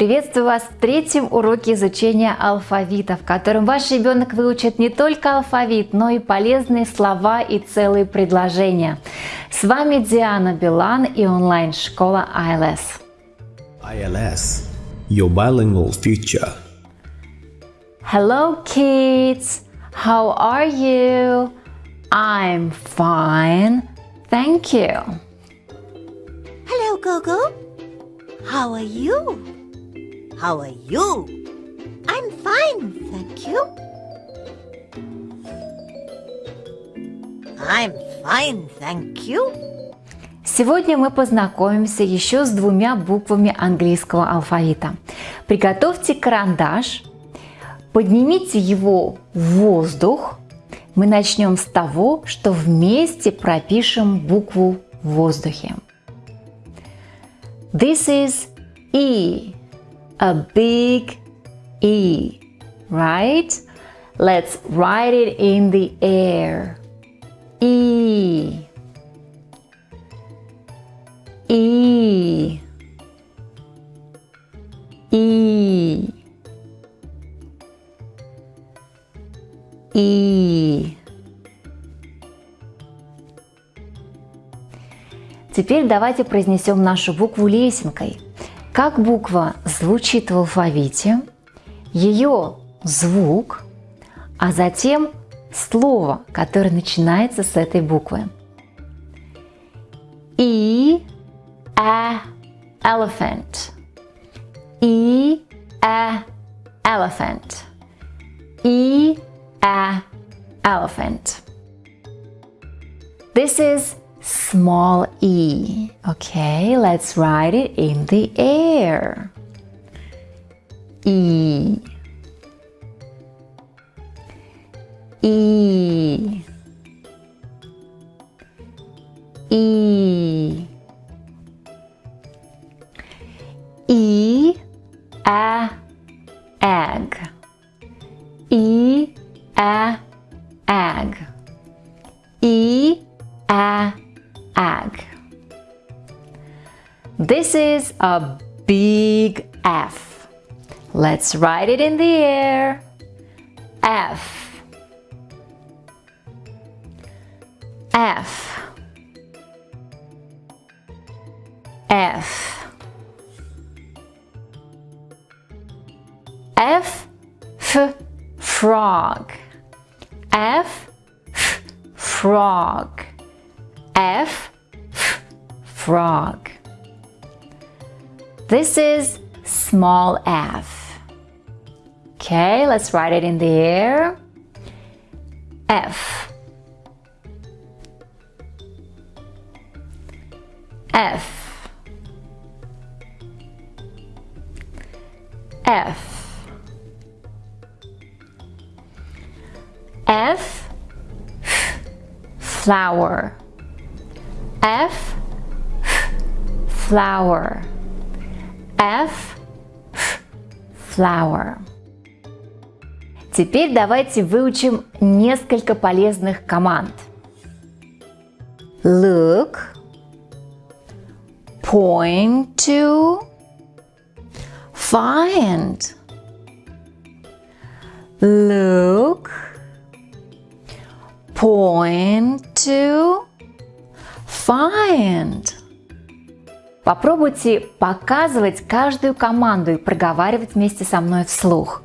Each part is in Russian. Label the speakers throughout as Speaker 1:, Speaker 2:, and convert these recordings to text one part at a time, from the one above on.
Speaker 1: Приветствую вас в третьем уроке изучения алфавита, в котором ваш ребенок выучит не только алфавит, но и полезные слова и целые предложения. С вами Диана Билан и онлайн-школа ILS.
Speaker 2: ILS, your bilingual future.
Speaker 1: Hello kids, how are you? I'm fine, thank you.
Speaker 3: Hello, Gogo. How are you? How are you? I'm fine, thank you. I'm fine, thank you.
Speaker 1: Сегодня мы познакомимся еще с двумя буквами английского алфавита. Приготовьте карандаш, поднимите его в воздух. Мы начнем с того, что вместе пропишем букву в воздухе. This is E, a big E, right? Let's write it in the air. E. E. E. И. Теперь давайте произнесем нашу букву лесенкой. Как буква звучит в алфавите, ее звук, а затем слово, которое начинается с этой буквы. И, а, elephant. И, а, elephant. И, a elephant. This is small e. Okay, let's write it in the air. E. E. E. This is a big F. Let's write it in the air. F. F. F. F. F. Frog. F, f frog. F, f frog. This is small f. Okay, let's write it in the air. F. F. F. F, flower. F flower. F, flower. Теперь давайте выучим несколько полезных команд. Look, point to, find. Look, point to, find. Попробуйте показывать каждую команду и проговаривать вместе со мной вслух.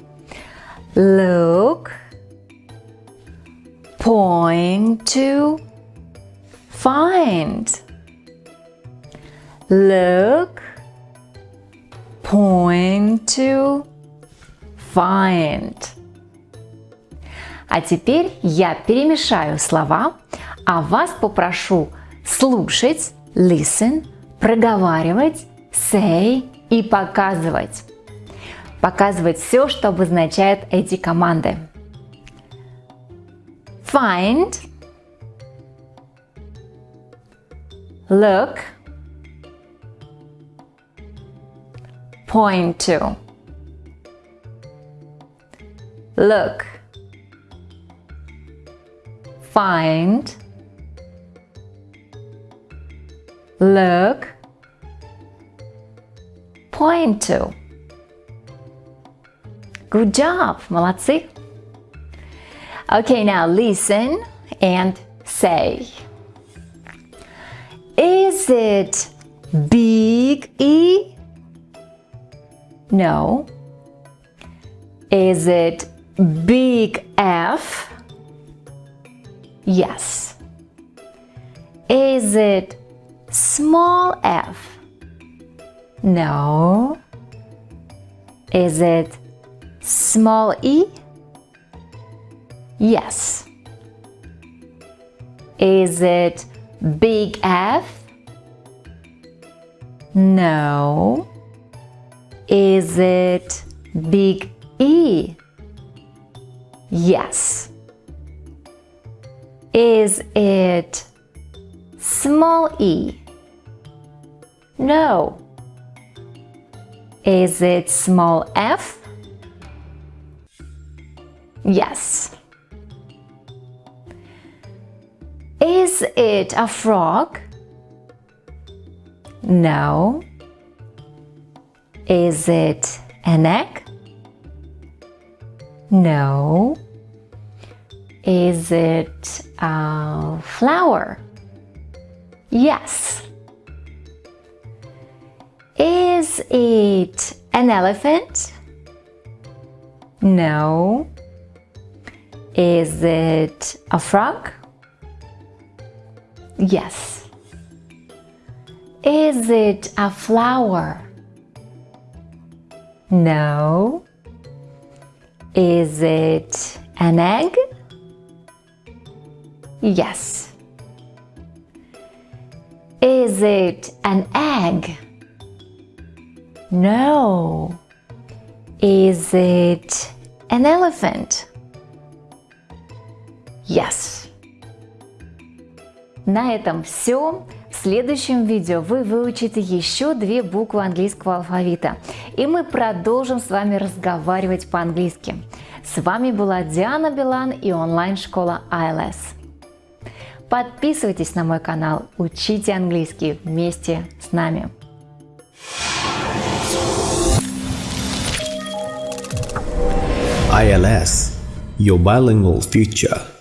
Speaker 1: Look, point to, find. Look, point to, find. А теперь я перемешаю слова, а вас попрошу слушать, listen, проговаривать, say и показывать. Показывать все, что обозначает эти команды. Find, look, point to, look, find, look, point to. Good job! Молодцы! Okay, now listen and say. Is it big E? No. Is it big F? Yes. Is it small f? No. Is it small e? Yes. Is it big F? No. Is it big E? Yes. Is it small e? No. Is it small f? Yes. Is it a frog? No. Is it an egg? No. Is it a flower? Yes. Is it an elephant? No. Is it a frog? Yes. Is it a flower? No. Is it an egg? Yes. Is it an egg? No. Is it an elephant? Yes. На этом все. В следующем видео вы выучите еще две буквы английского алфавита. И мы продолжим с вами разговаривать по-английски. С вами была Диана Билан и онлайн-школа ILS. Подписывайтесь на мой канал, учите английский вместе с нами.
Speaker 2: ILS, your bilingual future.